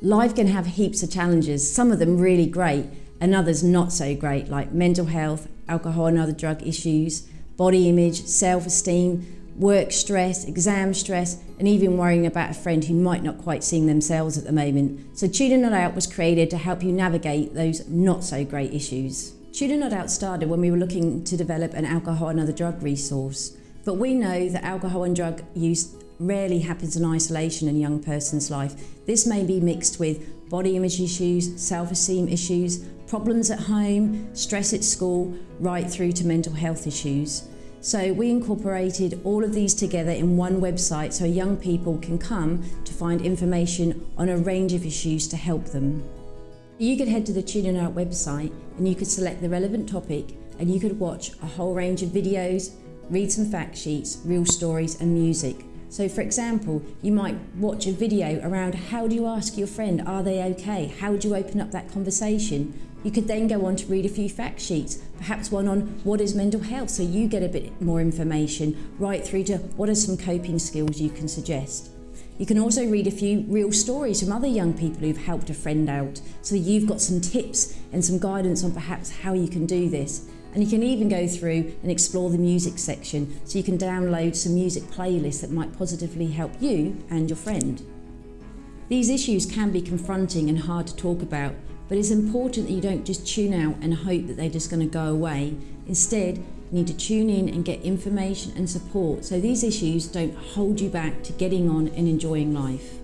Life can have heaps of challenges, some of them really great, and others not so great, like mental health, alcohol and other drug issues, body image, self esteem, work stress, exam stress, and even worrying about a friend who might not quite seeing themselves at the moment. So Tune In Not Out was created to help you navigate those not so great issues. Tune In Not Out started when we were looking to develop an alcohol and other drug resource. But we know that alcohol and drug use rarely happens in isolation in a young person's life. This may be mixed with body image issues, self-esteem issues, problems at home, stress at school, right through to mental health issues. So we incorporated all of these together in one website so young people can come to find information on a range of issues to help them. You could head to the Tune Not Out website and you could select the relevant topic and you could watch a whole range of videos, read some fact sheets, real stories and music so for example, you might watch a video around how do you ask your friend, are they okay? How do you open up that conversation? You could then go on to read a few fact sheets, perhaps one on what is mental health, so you get a bit more information, right through to what are some coping skills you can suggest. You can also read a few real stories from other young people who've helped a friend out, so you've got some tips and some guidance on perhaps how you can do this. And you can even go through and explore the music section so you can download some music playlists that might positively help you and your friend. These issues can be confronting and hard to talk about, but it's important that you don't just tune out and hope that they're just going to go away. Instead, you need to tune in and get information and support so these issues don't hold you back to getting on and enjoying life.